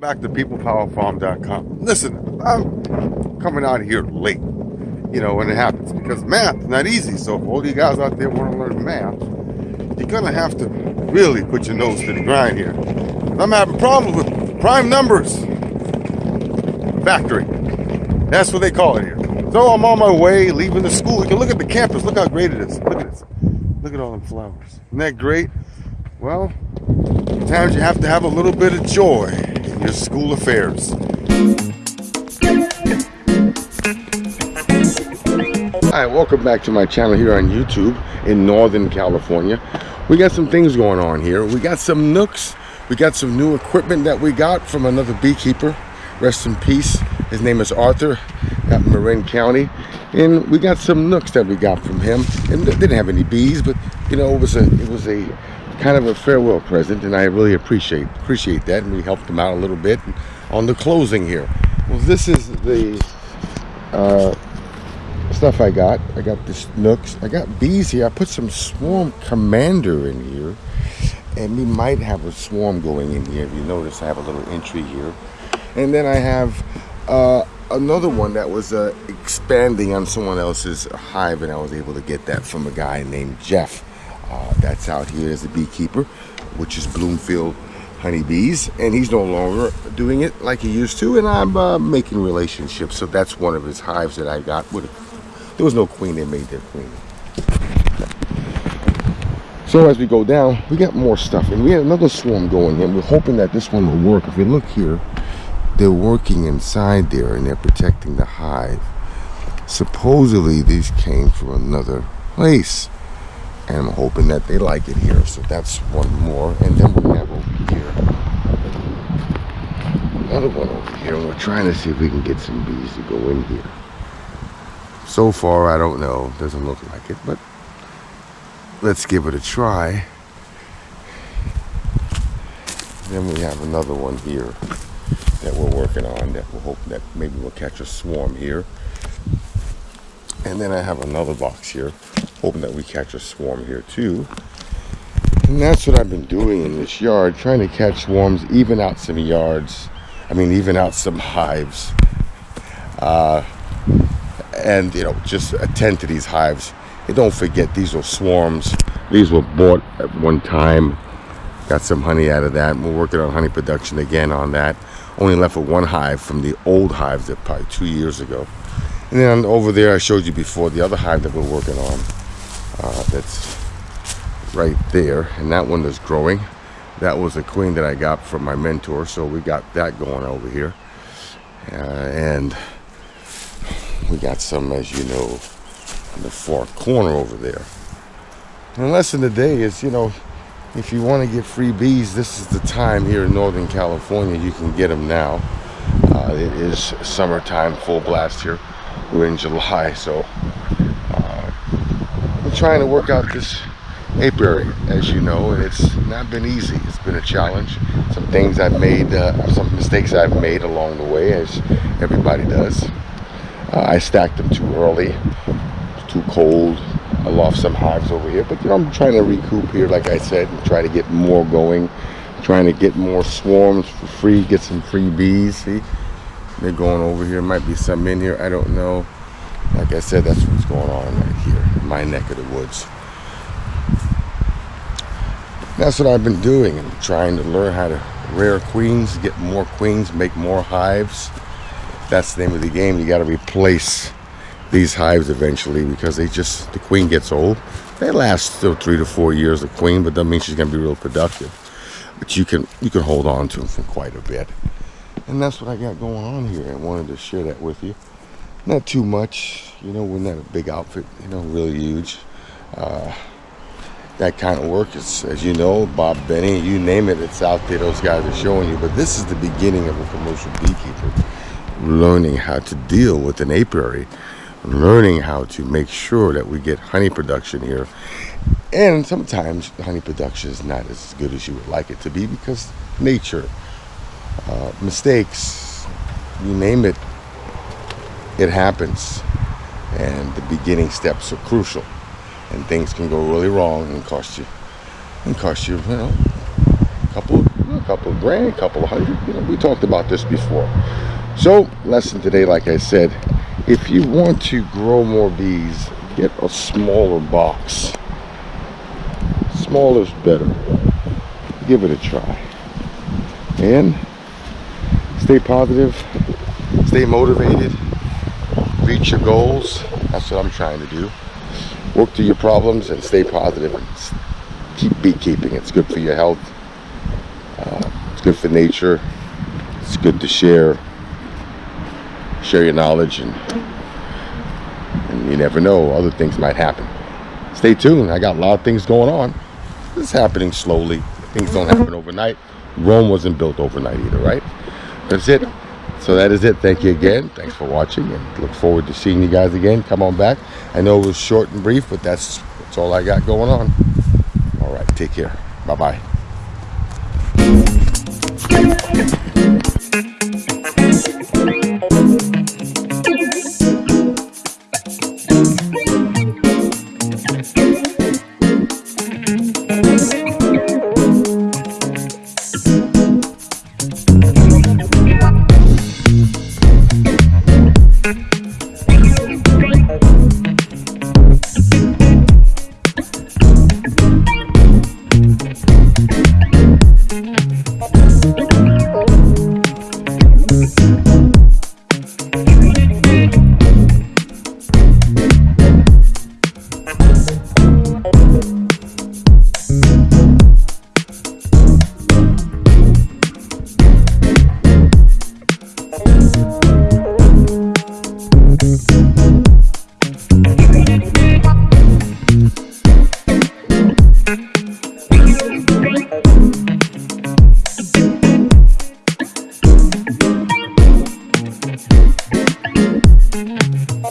Back to peoplepowerfarm.com. Listen, I'm coming out here late, you know, when it happens because math is not easy. So all you guys out there want to learn math, you're gonna have to really put your nose to the grind here. I'm having problems with prime numbers. Factory. That's what they call it here. So I'm on my way, leaving the school. You can look at the campus. Look how great it is. Look at this. Look at all them flowers. Isn't that great? Well, sometimes you have to have a little bit of joy your school affairs. Hi, welcome back to my channel here on YouTube in Northern California. We got some things going on here. We got some nucs. We got some new equipment that we got from another beekeeper. Rest in peace. His name is Arthur at Marin County. And we got some nucs that we got from him. And didn't have any bees, but you know, it was a it was a kind of a farewell present and I really appreciate appreciate that and we helped them out a little bit. On the closing here well this is the uh, stuff I got. I got this nucs. I got bees here. I put some swarm commander in here and we might have a swarm going in here if you notice. I have a little entry here. And then I have uh, another one that was uh, expanding on someone else's hive and I was able to get that from a guy named Jeff uh, that's out here as a beekeeper, which is Bloomfield honeybees. And he's no longer doing it like he used to. And I'm uh, making relationships. So that's one of his hives that I got. With there was no queen, they made their queen. So as we go down, we got more stuff. And we had another swarm going in. We're hoping that this one will work. If you look here, they're working inside there and they're protecting the hive. Supposedly these came from another place and I'm hoping that they like it here. So that's one more. And then we have over here another one over here. And we're trying to see if we can get some bees to go in here. So far, I don't know. Doesn't look like it, but let's give it a try. Then we have another one here that we're working on that we're hoping that maybe we'll catch a swarm here. And then I have another box here hoping that we catch a swarm here too. And that's what I've been doing in this yard, trying to catch swarms, even out some yards. I mean, even out some hives. Uh, and, you know, just attend to these hives. And don't forget, these are swarms. These were bought at one time. Got some honey out of that. We're working on honey production again on that. Only left with one hive from the old hives that probably two years ago. And then over there, I showed you before, the other hive that we're working on uh, that's right there and that one is growing. That was a queen that I got from my mentor so we got that going over here. Uh, and we got some as you know in the far corner over there. And the lesson today is you know if you want to get free bees this is the time here in Northern California you can get them now. Uh, it is summertime full blast here. We're in July so trying to work out this apiary, as you know, and it's not been easy. It's been a challenge. Some things I've made, uh, some mistakes I've made along the way, as everybody does. Uh, I stacked them too early, too cold. I lost some hives over here, but you know, I'm trying to recoup here, like I said, and try to get more going. Trying to get more swarms for free, get some free bees. See, they're going over here. Might be some in here. I don't know. Like I said, that's what's going on right here in my neck of the woods. That's what I've been doing. I'm trying to learn how to rear queens, get more queens, make more hives. That's the name of the game. You got to replace these hives eventually because they just, the queen gets old. They last still three to four years, the queen, but that means she's going to be real productive. But you can, you can hold on to them for quite a bit. And that's what I got going on here. I wanted to share that with you not too much. You know we're not a big outfit you know really huge. Uh, that kind of work is as you know Bob Binnie you name it it's out there those guys are showing you. But this is the beginning of a commercial beekeeper learning how to deal with an apiary learning how to make sure that we get honey production here. And sometimes honey production is not as good as you would like it to be because nature uh, mistakes you name it it happens and the beginning steps are crucial and things can go really wrong and cost you and cost you, you know, a couple a couple of grand, a couple of hundred. You know, we talked about this before. So, lesson today, like I said, if you want to grow more bees, get a smaller box. Smaller is better. Give it a try. And stay positive, stay motivated, reach your goals. That's what I'm trying to do. Work through your problems and stay positive keep beekeeping. It's good for your health. Uh, it's good for nature. It's good to share share your knowledge and, and you never know other things might happen stay tuned i got a lot of things going on it's happening slowly things don't happen overnight rome wasn't built overnight either right that's it so that is it. Thank you again. Thanks for watching and look forward to seeing you guys again. Come on back. I know it was short and brief but that's that's all i got going on. All right. Take care. Bye bye